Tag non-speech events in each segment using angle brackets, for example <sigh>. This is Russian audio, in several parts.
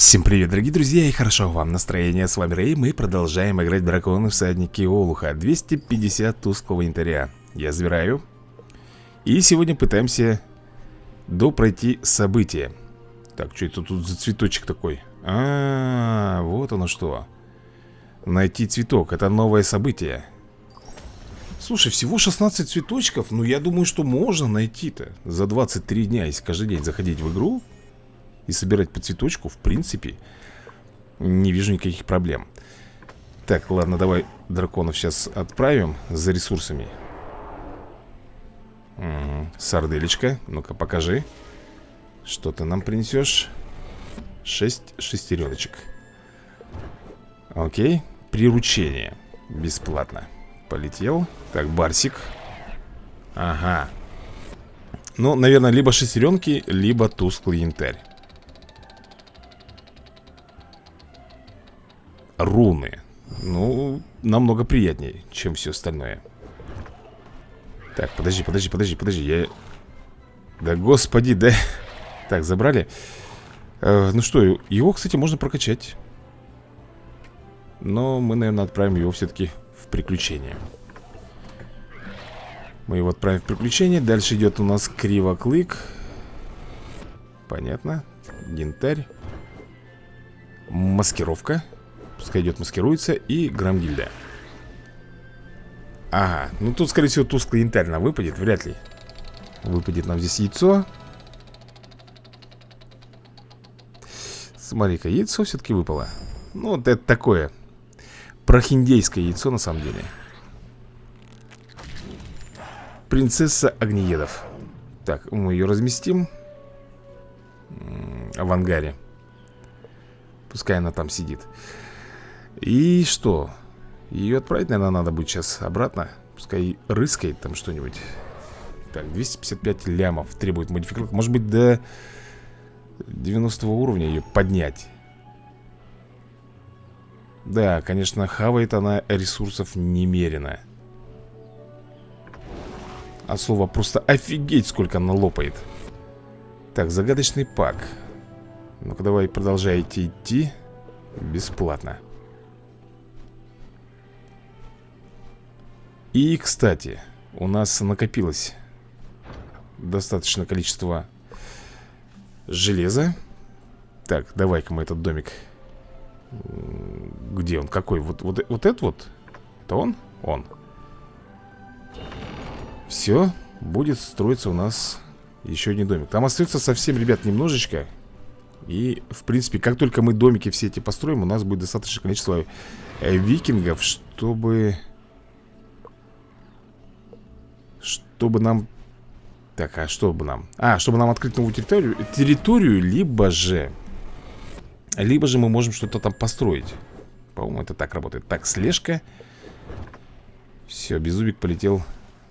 Всем привет, дорогие друзья, и хорошо вам настроение, с вами Рэй, мы продолжаем играть драконы всадники Олуха. 250 тусклого инвентаря Я забираю. И сегодня пытаемся допройти события. Так, что это тут за цветочек такой? А, -а, -а вот оно что. Найти цветок, это новое событие. Слушай, всего 16 цветочков, ну я думаю, что можно найти-то. За 23 дня, если каждый день заходить в игру и собирать по цветочку, в принципе, не вижу никаких проблем. Так, ладно, давай драконов сейчас отправим за ресурсами. Угу. Сарделечка, ну-ка покажи. Что ты нам принесешь? Шесть шестереночек. Окей, приручение. Бесплатно. Полетел. Так, Барсик. Ага. Ну, наверное, либо шестеренки, либо тусклый янтарь. Руны. Ну, намного приятнее, чем все остальное. Так, подожди, подожди, подожди, подожди Я... Да господи, да. Так, забрали. Э, Ну что, его, кстати, можно прокачать. Но мы, наверное, отправим его все-таки в приключение. Мы его отправим в приключение. Дальше идет у нас кривоклык. Понятно. Янтарь Маскировка Пускай идет, маскируется И грамгильда Ага, ну тут, скорее всего, тусклый янтарь нам выпадет Вряд ли. Выпадет нам здесь яйцо. Смотри-ка, яйцо все-таки выпало. Ну, вот это такое Прохиндейское яйцо, на самом деле. Принцесса огнеедов. Так, мы ее разместим. В ангаре. Пускай она там сидит и что? Ее отправить, наверное, надо будет сейчас обратно. Пускай рыскает там что-нибудь. Так, 255 лямов требует модификатор. Может быть, до 90 уровня ее поднять? Да, конечно, хавает она ресурсов немерено. А слово просто офигеть, сколько она лопает Так, загадочный пак. Ну-ка, давай продолжайте идти. Бесплатно И, кстати, у нас накопилось достаточное количество железа. Так, давай-ка мы этот домик... Где он? Какой? Вот, вот, вот этот вот? Это он? Он. Все, будет строиться у нас еще один домик. Там остается совсем, ребят, немножечко. И, в принципе, как только мы домики все эти построим, у нас будет достаточное количество э, викингов, чтобы чтобы нам... Так, а что бы нам? А, чтобы нам открыть новую территорию, территорию либо же... Либо же мы можем что-то там построить. По-моему, это так работает. Так, слежка. Все, Беззубик полетел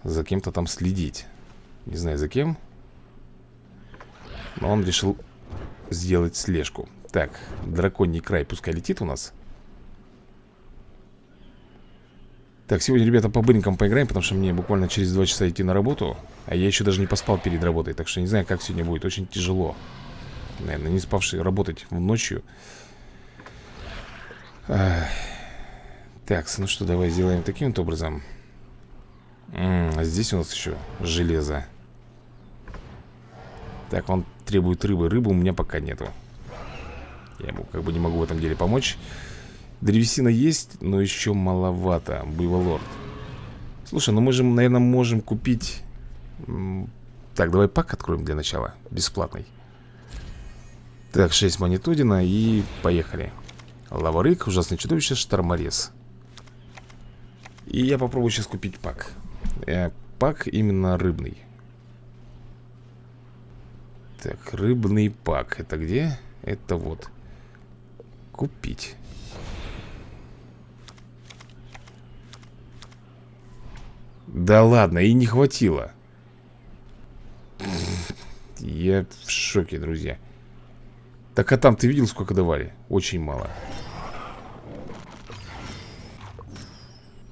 за кем-то там следить. Не знаю, за кем. Но он решил сделать слежку. Так, драконий край пускай летит у нас. Так, сегодня, ребята, по быренькам поиграем Потому что мне буквально через два часа идти на работу А я еще даже не поспал перед работой Так что не знаю, как сегодня будет. Очень тяжело Наверное, не спавший работать ночью. Так, ну что, давай сделаем таким вот образом. М -м, А здесь у нас еще железо. Так, он требует рыбы. Рыбы у меня пока нету. Я ему как бы не могу в этом деле помочь Древесина есть, но еще маловато Буйволорд Слушай, ну мы же, наверное, можем купить Так, давай пак откроем для начала Бесплатный. Так, 6 монетудина и поехали. Лаварык, ужасное чудовище, шторморез. И я попробую сейчас купить пак. Э, Пак именно рыбный. Так, рыбный пак Это где? Это вот. Купить Да ладно, и не хватило Я в шоке, друзья Так а там ты видел, сколько давали? Очень мало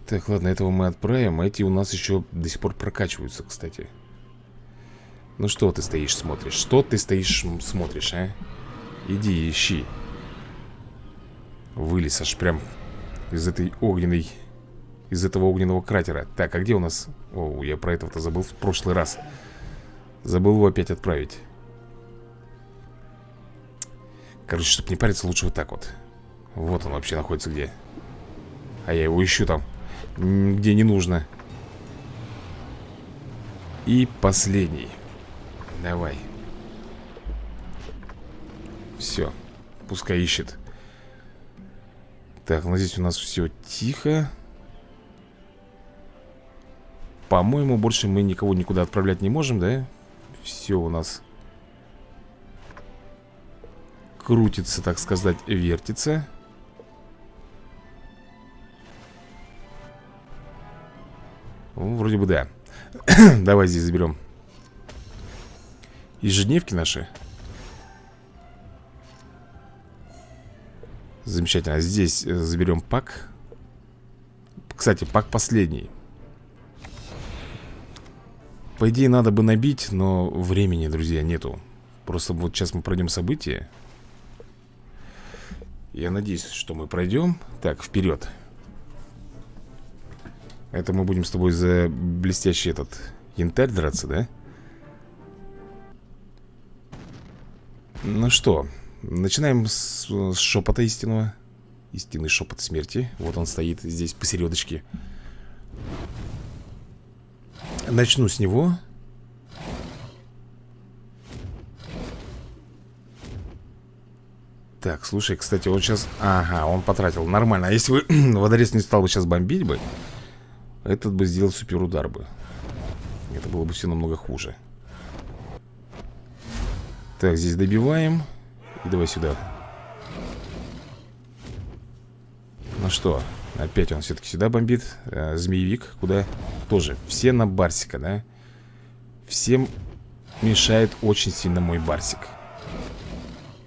Так, ладно, этого мы отправим Эти у нас еще до сих пор прокачиваются, кстати Ну что ты стоишь, смотришь? Что ты стоишь, смотришь, а? Иди, ищи Вылез аж прям из этой огненной Из этого огненного кратера. Так, а где у нас... О, я про этого-то забыл в прошлый раз. Забыл его опять отправить. Короче, чтобы не париться, лучше вот так вот. Вот он вообще находится где. А я его ищу там Где не нужно. И последний. Давай. Все Пускай ищет. Так, ну здесь у нас все тихо По-моему, больше мы никого никуда отправлять не можем, да? Все у нас крутится, так сказать, вертится. Ну, вроде бы да. <coughs> Давай здесь заберем ежедневки наши. Замечательно. Здесь э, заберем пак. Кстати, пак последний. По идее, надо бы набить, но времени, друзья, нету. Просто вот сейчас мы пройдем события. Я надеюсь, что мы пройдем Так, вперед Это мы будем с тобой за блестящий этот янтарь драться, да? Ну что, начинаем с, с шепота истинного Истинный шепот смерти Вот он стоит здесь посередочке Начну с него. Так, слушай, кстати, он сейчас... Ага, он потратил, нормально. А если бы <clears throat> водорез не стал бы сейчас бомбить бы Этот бы сделал суперудар бы. Это было бы все намного хуже. Так, здесь добиваем. И давай сюда. Ну что, опять он все-таки сюда бомбит э, Змеевик, куда? Тоже, все на Барсика, да? Всем мешает очень сильно мой Барсик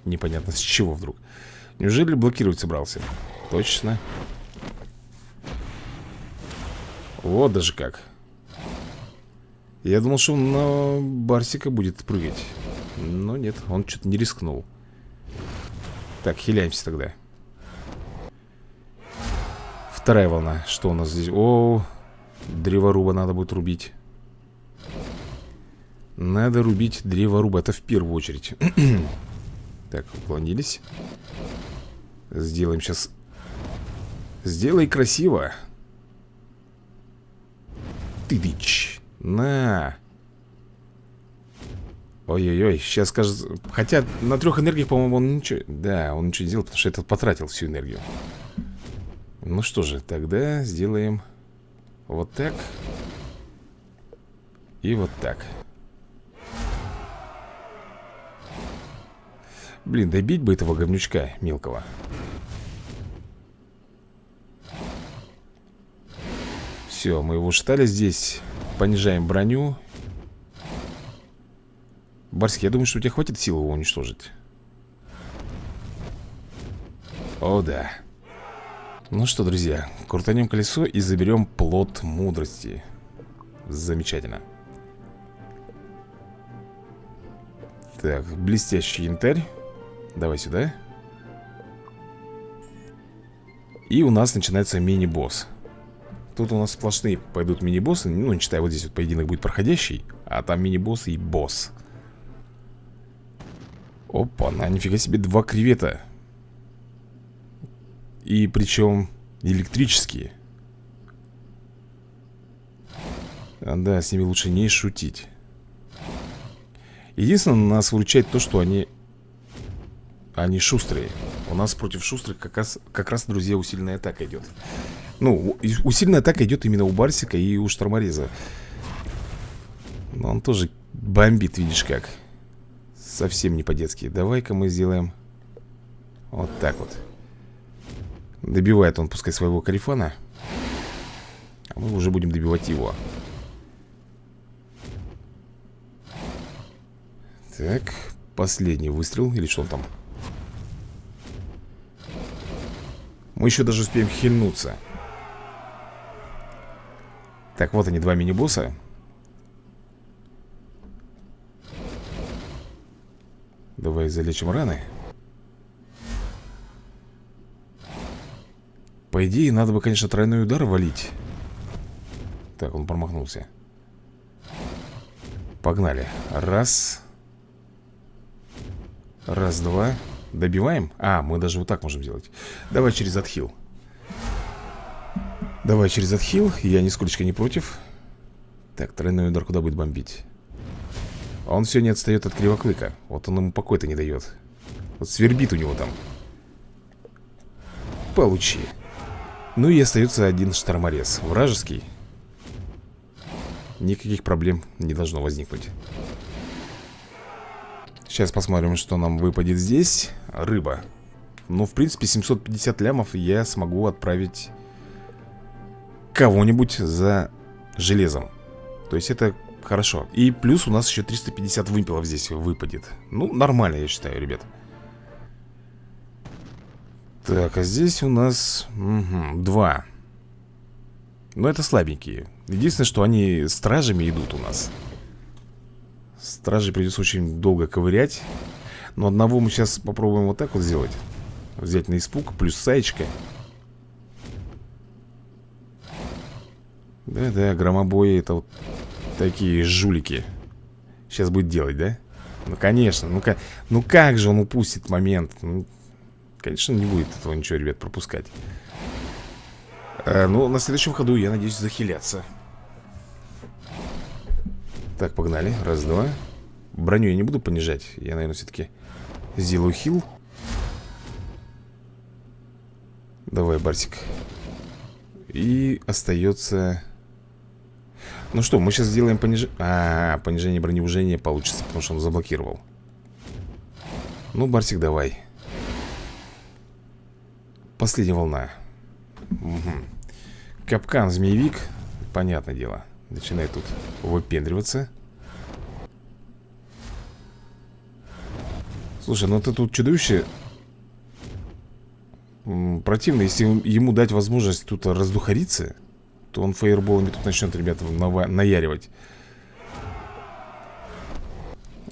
Непонятно с чего вдруг Неужели блокировать собрался? Точно Вот даже как Я думал, что он на Барсика будет прыгать Но нет, он что-то не рискнул Так, хиляемся тогда Вторая волна. Что у нас здесь? О, древоруба надо будет рубить. Надо рубить древоруба. Это в первую очередь. <clears throat> Так, уклонились. Сделаем сейчас Сделай красиво. Ты дичь На. Ой-ой-ой, сейчас скажет Хотя на трех энергиях, по-моему, он ничего Да, он ничего не сделал, потому что этот потратил всю энергию Ну что же, тогда сделаем Вот так И вот так. Блин, добить бы этого говнючка мелкого. Все, мы его штали здесь Понижаем броню. Барский, я думаю, что у тебя хватит сил его уничтожить. О, да Ну что, друзья, крутанем колесо и заберем плод мудрости. Замечательно. Так, блестящий янтарь. Давай сюда. И у нас начинается мини-босс. Тут у нас сплошные пойдут мини-боссы. Ну, не считая, вот здесь вот поединок будет проходящий А там мини-босс и босс. Опа, на нифига себе два кревета И причем электрические. А, Да, с ними лучше не шутить. Единственное, нас выручает то, что они они шустрые. У нас против шустрых как раз, как раз друзья, усиленная атака идет Ну, усиленная атака идет именно у Барсика и у Штормореза. Но он тоже бомбит, видишь как. Совсем не по-детски. Давай-ка мы сделаем Вот так вот Добивает он, пускай, своего карифана А мы уже будем добивать его. Так, последний выстрел Или что он там? Мы еще даже успеем хильнуться. Так, вот они, два мини-босса. Давай залечим раны По идее, надо бы, конечно, тройной удар валить. Так, он промахнулся. Погнали. Раз. Раз, два. Добиваем? А, мы даже вот так можем делать Давай через отхил. Давай через отхил. Я нисколько не против. Так, тройной удар куда будет бомбить? Он все не отстает от кривоклыка. Вот он ему покой-то не дает Вот свербит у него там. Получи Ну и остается один шторморез. Вражеский. Никаких проблем не должно возникнуть. Сейчас посмотрим, что нам выпадет здесь. Рыба. Ну, в принципе, 750 лямов я смогу отправить Кого-нибудь за железом. То есть это хорошо. И плюс у нас еще 350 вымпелов здесь выпадет. Ну, нормально, я считаю, ребят Так, а здесь у нас угу, два. Но это слабенькие. Единственное, что они стражами идут у нас. Стражи придется очень долго ковырять. Но одного мы сейчас попробуем вот так вот сделать. Взять на испуг, плюс саечка. Да-да, громобои это вот такие жулики. Сейчас будет делать, да? Ну, конечно, ну, как, ну как же он упустит момент? Ну, Конечно, не будет этого ничего, ребят, пропускать а, Ну, на следующем ходу, я надеюсь, захиляться так, погнали. Раз, два. Броню я не буду понижать. Я, наверное, все-таки сделаю хил. Давай, Барсик. И остается... Ну что, мы сейчас сделаем понижение... А, понижение броневужения получится, потому что он заблокировал. Ну, Барсик, давай. Последняя волна. Угу. Капкан, змеевик. Понятное дело. Начинает тут выпендриваться Слушай, ну ты тут чудовище Противно, если ему дать возможность тут раздухариться То он фаерболами тут начнет, ребята, наяривать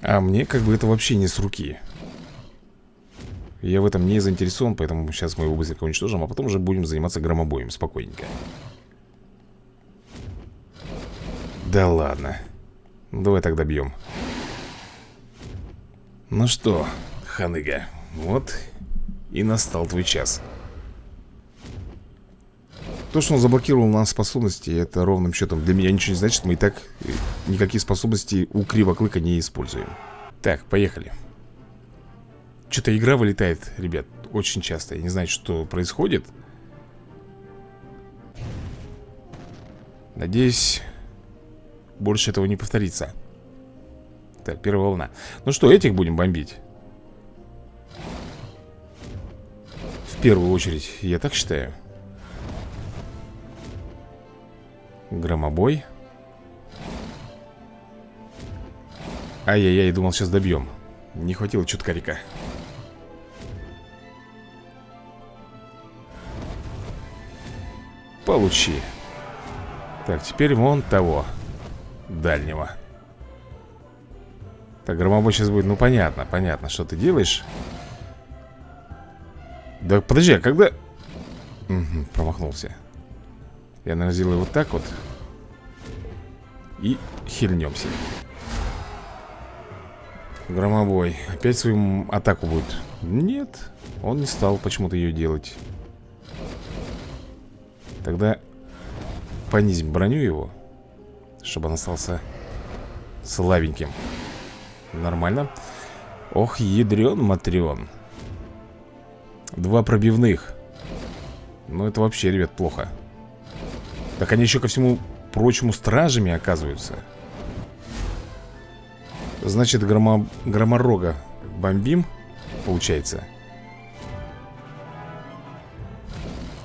А мне как бы это вообще не с руки Я в этом не заинтересован, поэтому сейчас мы его быстренько уничтожим А потом уже будем заниматься громобоем спокойненько Да ладно. Давай тогда бьем. Ну что, ханыга, вот и настал твой час. То, что он заблокировал нам способности, это ровным счетом для меня ничего не значит. Мы и так никакие способности у Кривоклыка не используем. Так, поехали. Что-то игра вылетает, ребят, очень часто. Я не знаю, что происходит. Надеюсь, больше этого не повторится Так, первая волна Ну что, этих будем бомбить? В первую очередь, я так считаю Громобой Ай-яй-яй, думал, сейчас добьем Не хватило чуткарика Получи. Так, теперь вон того дальнего. Так, громобой сейчас будет, ну понятно, понятно, что ты делаешь. Да подожди, а когда... Угу, промахнулся. Я, наверное, сделаю вот так вот. И хильнемся. Громобой Опять свою атаку будет. Нет, он не стал почему-то ее делать Тогда понизим броню его чтобы он остался слабеньким. Нормально. Ох, ядрен матрен Два пробивных. Ну это вообще, ребят, плохо. Так они еще ко всему прочему стражами оказываются. Значит, громо... громорога бомбим Получается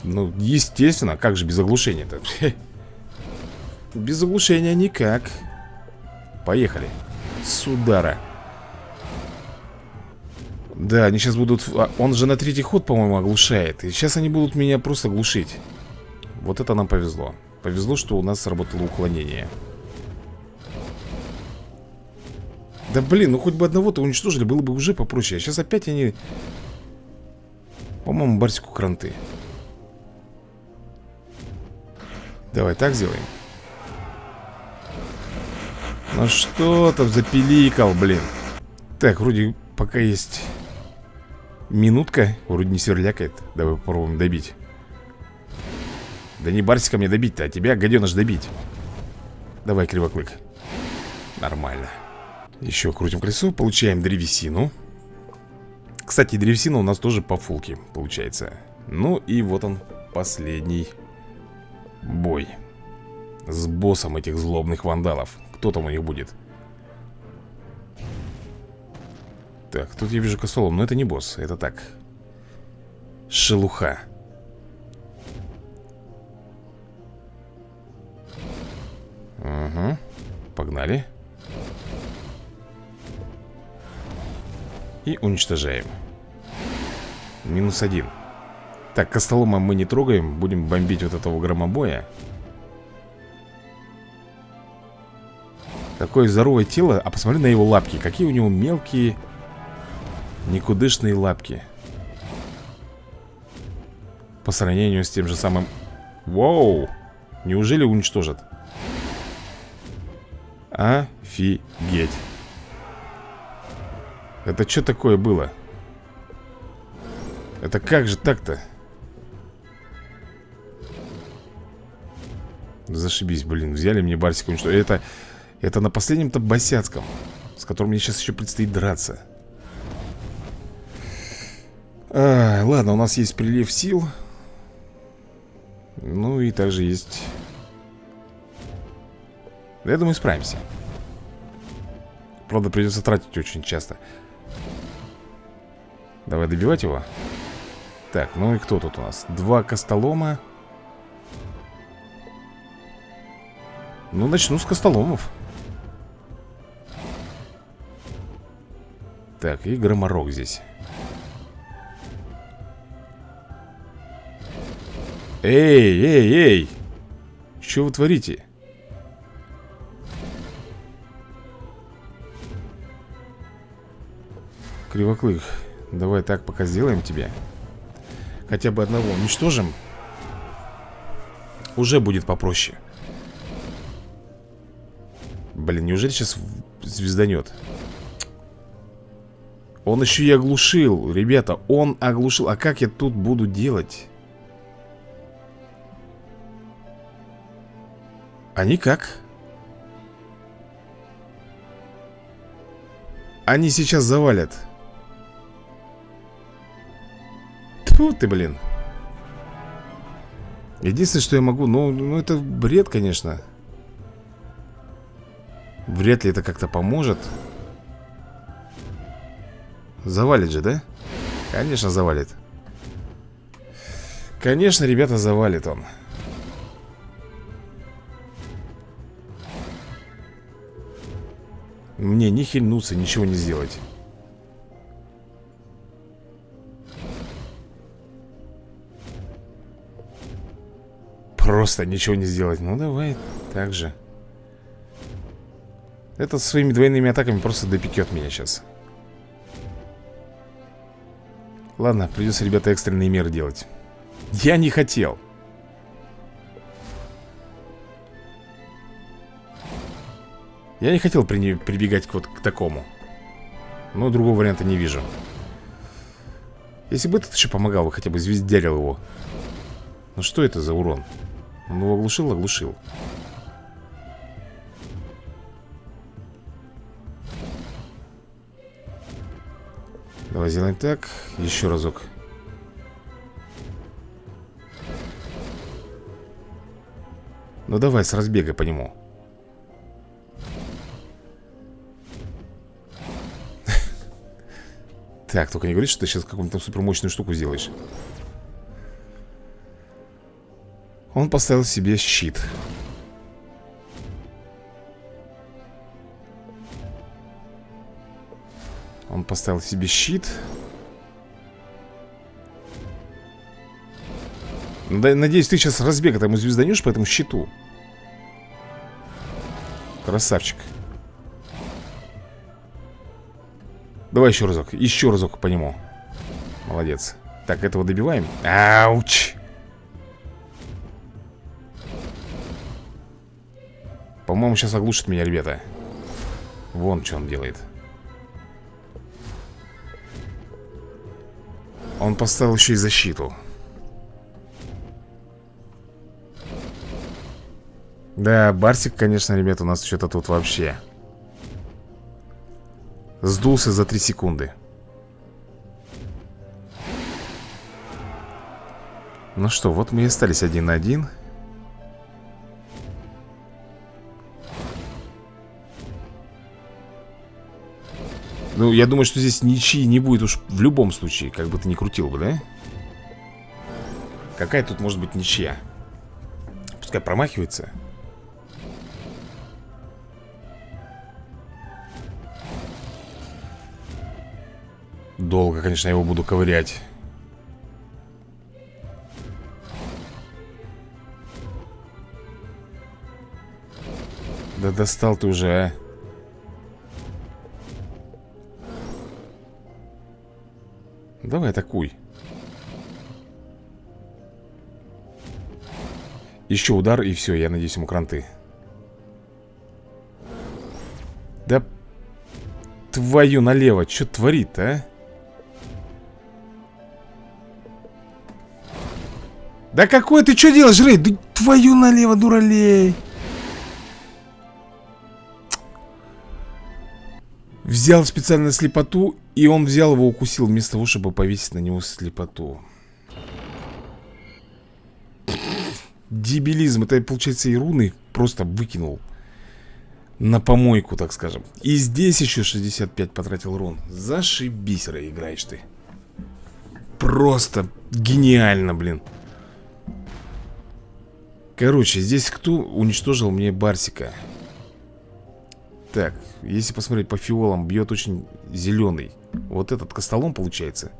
Ну, естественно, как же без оглушения-то <laughs> Без оглушения никак. Поехали. С удара Да, они сейчас будут... А, он же на третий ход, по-моему, оглушает. И сейчас они будут меня просто глушить. Вот это нам повезло. Повезло, что у нас сработало уклонение. Да блин, ну хоть бы одного-то уничтожили Было бы уже попроще. А сейчас опять они... По-моему, Барсику кранты Давай так сделаем. Ну что там запиликал, блин? Так, вроде пока есть Минутка Вроде не сверлякает. Давай попробуем добить. Да не Барсика мне добить-то, а тебя, гаденыш, добить. Давай, кривоклык Нормально. Еще крутим колесо, получаем древесину. Кстати, древесина у нас тоже по фулке получается. Ну и вот он, последний бой. С боссом этих злобных вандалов. Кто там у них будет? Так, тут я вижу косолом, но это не босс, это так. Шелуха. Угу, погнали. И уничтожаем. Минус один Так, костолома мы не трогаем Будем бомбить вот этого громобоя Такое здоровое тело А посмотри на его лапки Какие у него мелкие Никудышные лапки По сравнению с тем же самым Воу Неужели уничтожат? Офигеть Это что такое было? Это как же так-то? Зашибись, блин, взяли мне Барсика уничтожили. Это, это на последнем-то босяцком С которым мне сейчас еще предстоит драться. А, Ладно, у нас есть прилив сил. Ну и также есть. Я думаю, справимся. Правда, придется тратить очень часто. Давай добивать его. Так, ну и кто тут у нас? Два костолома Ну, начну с костоломов. Так, и громорок здесь. Эй, эй, эй! Что вы творите? Кривоклык Давай так пока сделаем тебе. Хотя бы одного уничтожим. Уже будет попроще Блин, неужели сейчас звезданет? Он еще и оглушил Ребята, он оглушил. А как я тут буду делать? А никак. Они сейчас завалят. Тьфу ты, блин. Единственное, что я могу Ну, ну это бред, конечно Вряд ли это как-то поможет. Завалит же, да? Конечно, завалит. Конечно, ребята, завалит он. Мне не хильнуться, ничего не сделать. Просто ничего не сделать. Ну давай, так же Это своими двойными атаками просто допекет меня сейчас. Ладно, придется, ребята, экстренные меры делать. Я не хотел. Я не хотел при... прибегать вот к такому. Но другого варианта не вижу. Если бы этот еще помогал, хотя бы звездярил его. Ну что это за урон? Он его оглушил, оглушил Давай сделаем так. Еще разок. Ну давай с разбега по нему. <laughs> Так, только не говори, что ты сейчас какую-то супермощную штуку сделаешь. Он поставил себе щит Поставил себе щит. Надеюсь, ты сейчас разбега там звезданешь по этому щиту. Красавчик. Давай еще разок, еще разок по нему. Молодец. Так, этого добиваем. Ауч! По-моему, сейчас оглушит меня, ребята. Вон что он делает Он поставил еще и защиту. Да, Барсик, конечно, ребят, у нас что-то тут вообще Сдулся за 3 секунды. Ну что, вот мы и остались один на один Ну, я думаю, что здесь ничьи не будет уж в любом случае Как бы ты ни крутил бы, да? Какая тут может быть ничья? Пускай промахивается Долго, конечно, я его буду ковырять Да достал ты уже, а Давай атакуй Еще удар и все, я надеюсь ему кранты Да Твою налево, что творит, а? Да какой ты что делаешь, Рэй? Да твою налево, дуралей Взял специально слепоту И он взял его, укусил Вместо того, чтобы повесить на него слепоту. Дебилизм. Это, получается, и руны просто выкинул На помойку, так скажем. И здесь еще 65 потратил рун. Зашибись, Рэй, играешь ты. Просто гениально, блин. Короче, здесь кто уничтожил мне Барсика? Так, если посмотреть по фиолам, бьет очень зеленый Вот этот костолом получается.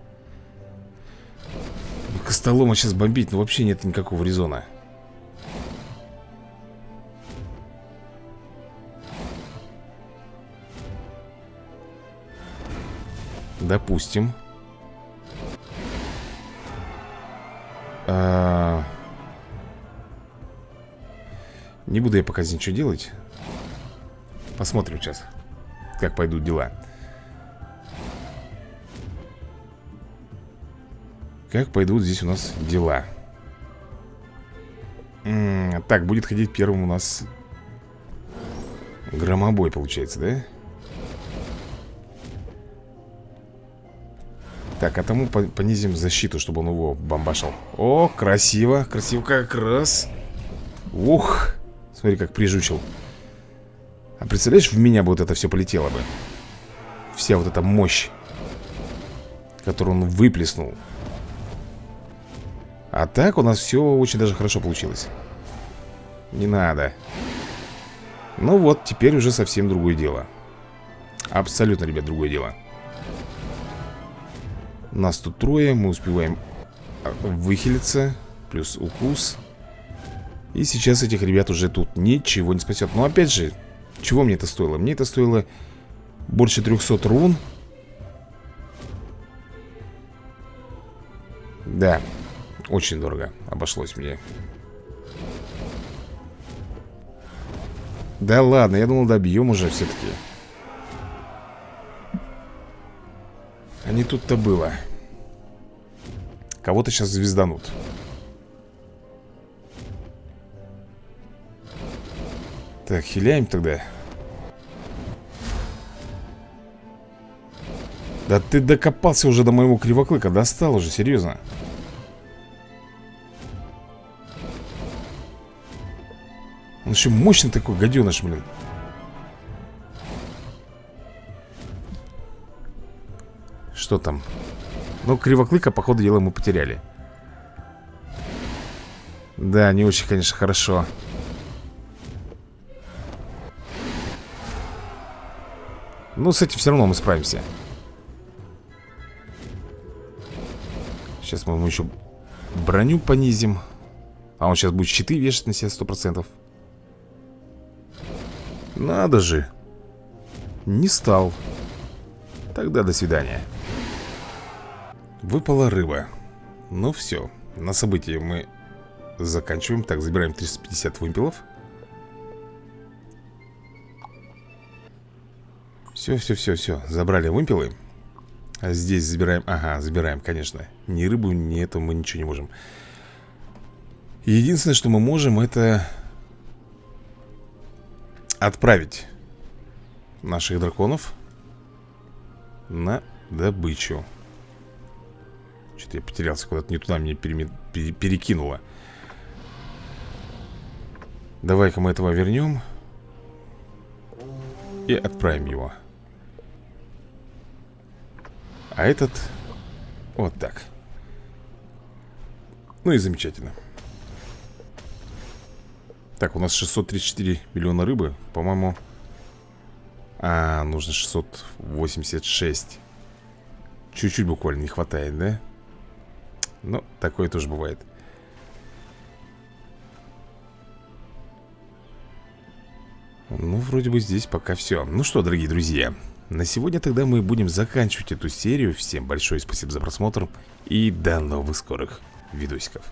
Костолома сейчас бомбить, но вообще нет никакого резона. Допустим. А... Не буду я пока ничего делать Посмотрим сейчас Как пойдут дела. Как пойдут здесь у нас дела? М -м Так, будет ходить первым у нас Громобой получается, да? Так, а тому понизим защиту, чтобы он его бомбашил. О, красиво, красиво как раз. Ух Смотри, как прижучил А представляешь, в меня бы вот это все полетело бы. Вся вот эта мощь Которую он выплеснул. А так у нас все очень даже хорошо получилось. Не надо. Ну вот, теперь уже совсем другое дело. Абсолютно, ребят, другое дело. Нас тут трое, мы успеваем а, выхилиться Плюс укус. И сейчас этих ребят уже тут ничего не спасет Но опять же, чего мне это стоило? Мне это стоило больше 300 рун. Да, очень дорого обошлось мне. Да ладно, я думал добьем уже все-таки А не тут-то было. Кого-то сейчас звезданут. Так, хиляем тогда Да ты докопался уже до моего кривоклыка Достал уже, серьезно? Он еще мощный такой гаденыш, блин. Что там? Ну, кривоклыка, походу дела, мы потеряли. Да, не очень, конечно, хорошо. Ну, с этим все равно мы справимся Сейчас мы ему еще броню понизим. А он сейчас будет щиты вешать на себя сто процентов. Надо же. Не стал. Тогда до свидания. Выпала рыба. Ну все, на событии мы заканчиваем. Так, забираем 350 вымпелов. Все, все, все, все Забрали вымпелы Здесь забираем, ага, забираем, конечно. Ни рыбу, ни это мы ничего не можем. Единственное, что мы можем, это Отправить Наших драконов На добычу. Что-то я потерялся куда-то не туда Меня переме... перекинуло. Давай-ка мы этого вернем И отправим его А этот Вот так. Ну и замечательно. Так, у нас 634 миллиона рыбы По-моему. А, нужно 686 Чуть-чуть буквально не хватает, да? Ну, такое тоже бывает. Ну, вроде бы здесь пока все Ну что, дорогие друзья На сегодня тогда мы будем заканчивать эту серию. Всем большое спасибо за просмотр И до новых скорых видосиков